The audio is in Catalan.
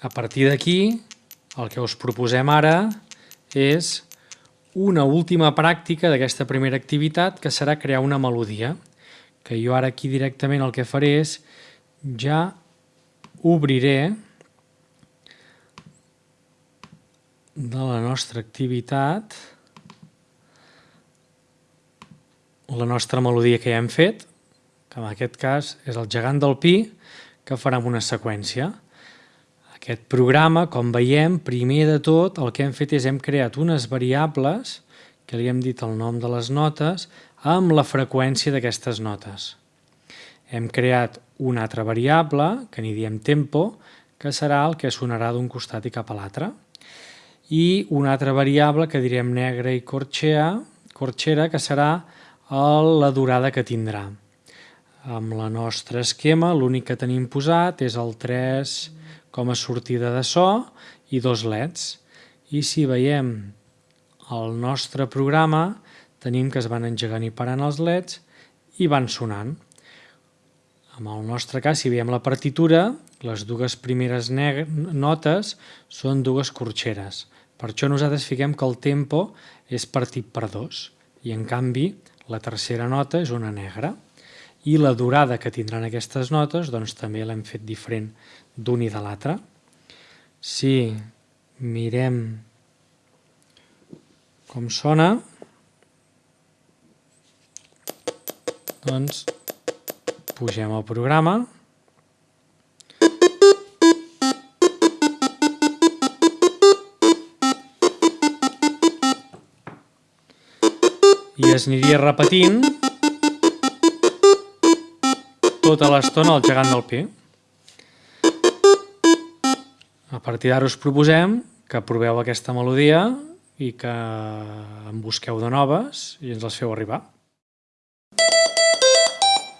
A partir d'aquí, el que us proposem ara és una última pràctica d'aquesta primera activitat que serà crear una melodia que jo ara aquí directament el que faré és ja obriré de la nostra activitat la nostra melodia que ja hem fet, que en aquest cas és el gegant del pi, que farà una seqüència. Aquest programa, com veiem, primer de tot el que hem fet és hem creat unes variables, que li hem dit el nom de les notes, amb la freqüència d'aquestes notes. Hem creat una altra variable, que n'hi diem tempo, que serà el que sonarà d'un costat i cap a l'altre. I una altra variable que direm negre i corxera, corxera que serà la durada que tindrà. Amb la nostra esquema l'únic que tenim posat és el 3 com a sortida de so i dos leds. I si veiem el nostre programa tenim que es van engegant i parant els leds i van sonant. En el nostre cas, si veiem la partitura, les dues primeres notes són dues corxeres. Per això nosaltres fiquem que el tempo és partit per dos i en canvi la tercera nota és una negra i la durada que tindran aquestes notes doncs, també l'hem fet diferent d'un i de l'altre. Si mirem com sona, doncs pugem al programa i es aniria repetint tota l'estona el gegant del pi. A partir d'ara us proposem que proveu aquesta melodia i que en busqueu de noves i ens les feu arribar.